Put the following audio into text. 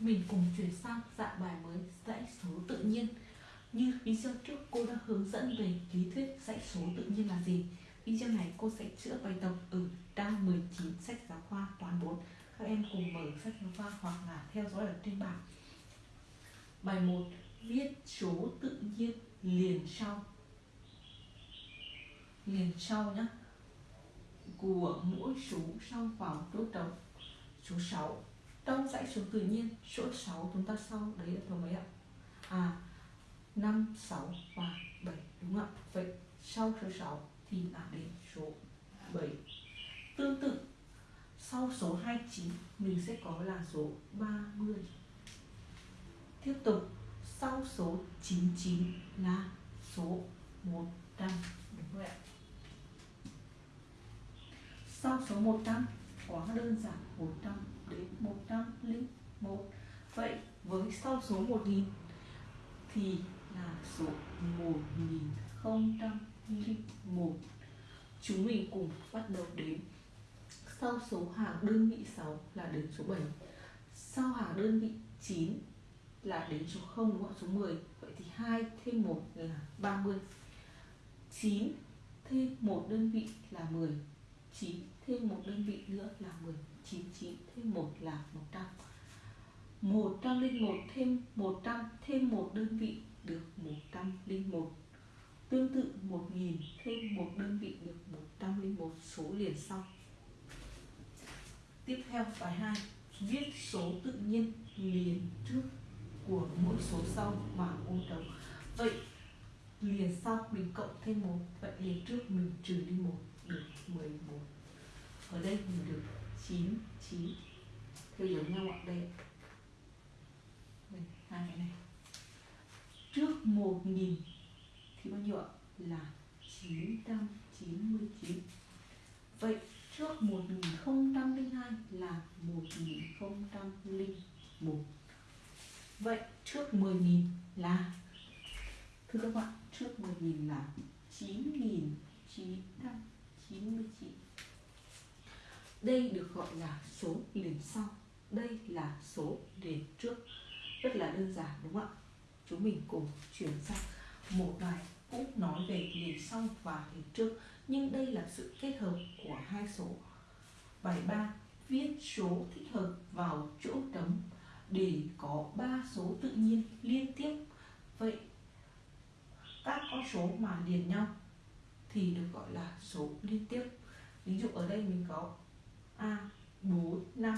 mình cùng chuyển sang dạng bài mới dãy số tự nhiên. Như video trước, cô đã hướng dẫn về lý thuyết dãy số tự nhiên là gì? Video này, cô sẽ chữa bài tập ở trang 19 sách giáo khoa toán 4 các em cùng mở sách giáo khoa hoặc là theo dõi ở trên bảng. Bài 1 viết số tự nhiên liền sau. Liền sau nhé của mỗi số sau vào chỗ trống số 6 trong dãy số tự nhiên. Số 6 chúng ta sau. Đấy là số mấy ạ? À 5 6 và 7 đúng không ạ? Vậy sau số 6 thì là đến số 7 tương tự, sau số 29 mình sẽ có là số 30 tiếp tục, sau số 99 là số 100 đúng không ạ? Sau số 100 quá đơn giản 100 đến 101 vậy với sau số 1000 thì là số 1001 chúng mình cùng bắt đầu đến sau số hàng đơn vị 6 là đến số 7 sau hàng đơn vị 9 là đến số 0 đúng không? số 10 vậy thì 2 thêm 1 là 30 9 thêm một đơn vị là 10 9 thêm một đơn vị nữa là 10 99 thêm 1 là 100 101 thêm 100 thêm một đơn vị được 101 Tương tự 1000 thêm một đơn vị được 101 số liền sau Tiếp theo bài 2 Viết số tự nhiên liền trước của mỗi số sau mà ô trống Vậy, liền sau mình cộng thêm một, Vậy liền trước mình trừ đi một được 11 Ở đây mình được 9 9 Theo giống nhau ạ đây đây, hai cái này. Trước 1.000 thì bao nhiêu ạ? Là 999 vậy trước 1002 là 1001 vậy trước 10.000 là? Thưa các bạn trước 10.000 là 9.900 9.999 đây được gọi là số liền sau. Đây là số liền trước. Rất là đơn giản, đúng không ạ? Chúng mình cùng chuyển sang một bài cũng nói về liền sau và liền trước. Nhưng đây là sự kết hợp của hai số. Bài 3 viết số thích hợp vào chỗ trống để có ba số tự nhiên liên tiếp. Vậy, các con số mà liền nhau thì được gọi là số liên tiếp. Ví dụ ở đây mình có a 4 5